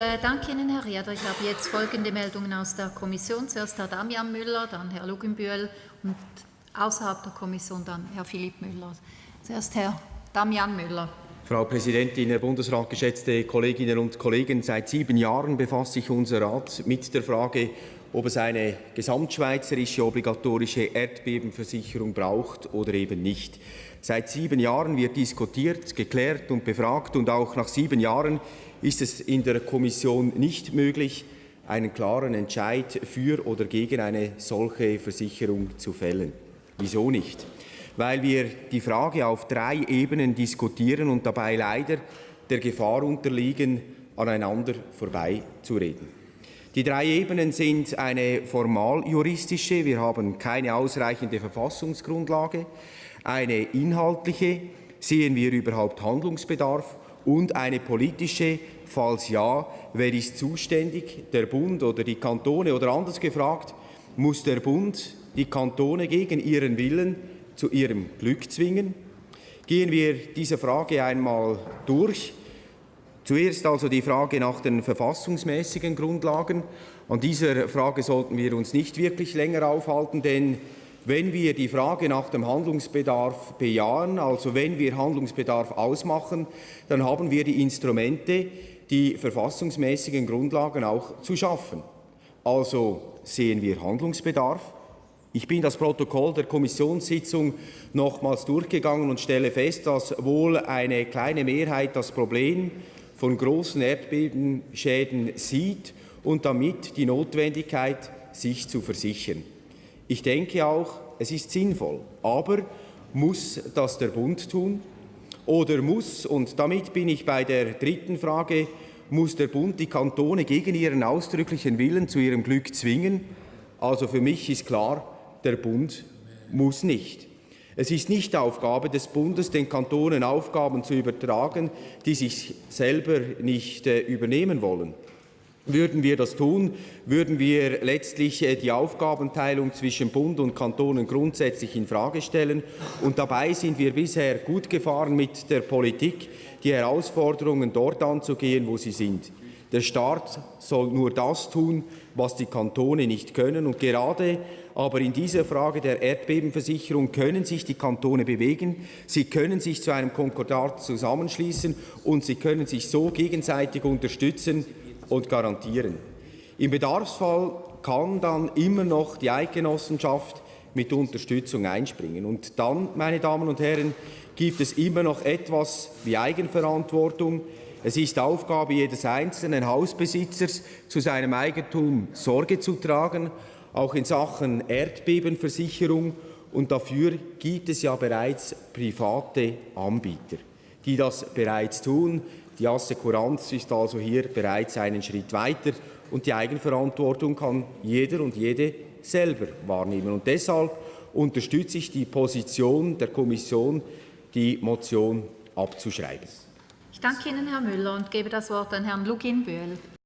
Äh, danke Ihnen, Herr Rieder. Ich habe jetzt folgende Meldungen aus der Kommission. Zuerst Herr Damian Müller, dann Herr Luginbühl und außerhalb der Kommission dann Herr Philipp Müller. Zuerst Herr Damian Müller. Frau Präsidentin, Herr Bundesrat, geschätzte Kolleginnen und Kollegen! Seit sieben Jahren befasst sich unser Rat mit der Frage, ob es eine gesamtschweizerische obligatorische Erdbebenversicherung braucht oder eben nicht. Seit sieben Jahren wird diskutiert, geklärt und befragt, und auch nach sieben Jahren ist es in der Kommission nicht möglich, einen klaren Entscheid für oder gegen eine solche Versicherung zu fällen. Wieso nicht? Weil wir die Frage auf drei Ebenen diskutieren und dabei leider der Gefahr unterliegen, aneinander vorbeizureden. Die drei Ebenen sind eine formaljuristische, wir haben keine ausreichende Verfassungsgrundlage, eine inhaltliche, sehen wir überhaupt Handlungsbedarf und eine politische, falls ja, wer ist zuständig, der Bund oder die Kantone oder anders gefragt, muss der Bund die Kantone gegen ihren Willen zu ihrem Glück zwingen? Gehen wir diese Frage einmal durch. Zuerst also die Frage nach den verfassungsmäßigen Grundlagen. An dieser Frage sollten wir uns nicht wirklich länger aufhalten, denn wenn wir die Frage nach dem Handlungsbedarf bejahen, also wenn wir Handlungsbedarf ausmachen, dann haben wir die Instrumente, die verfassungsmäßigen Grundlagen auch zu schaffen. Also sehen wir Handlungsbedarf. Ich bin das Protokoll der Kommissionssitzung nochmals durchgegangen und stelle fest, dass wohl eine kleine Mehrheit das Problem von großen Erdbebenschäden sieht und damit die Notwendigkeit, sich zu versichern. Ich denke auch, es ist sinnvoll, aber muss das der Bund tun? Oder muss, und damit bin ich bei der dritten Frage, muss der Bund die Kantone gegen ihren ausdrücklichen Willen zu ihrem Glück zwingen? Also für mich ist klar, der Bund muss nicht. Es ist nicht Aufgabe des Bundes, den Kantonen Aufgaben zu übertragen, die sich selber nicht äh, übernehmen wollen. Würden wir das tun, würden wir letztlich äh, die Aufgabenteilung zwischen Bund und Kantonen grundsätzlich infrage stellen. Und dabei sind wir bisher gut gefahren mit der Politik, die Herausforderungen dort anzugehen, wo sie sind. Der Staat soll nur das tun, was die Kantone nicht können. Und gerade aber in dieser Frage der Erdbebenversicherung können sich die Kantone bewegen. Sie können sich zu einem Konkordat zusammenschließen und sie können sich so gegenseitig unterstützen und garantieren. Im Bedarfsfall kann dann immer noch die Eidgenossenschaft mit Unterstützung einspringen. Und dann, meine Damen und Herren, gibt es immer noch etwas wie Eigenverantwortung. Es ist Aufgabe jedes einzelnen Hausbesitzers, zu seinem Eigentum Sorge zu tragen, auch in Sachen Erdbebenversicherung. Und dafür gibt es ja bereits private Anbieter, die das bereits tun. Die Assekuranz ist also hier bereits einen Schritt weiter und die Eigenverantwortung kann jeder und jede selber wahrnehmen. Und deshalb unterstütze ich die Position der Kommission, die Motion abzuschreiben. Ich danke Ihnen, Herr Müller, und gebe das Wort an Herrn Lugin-Böhl.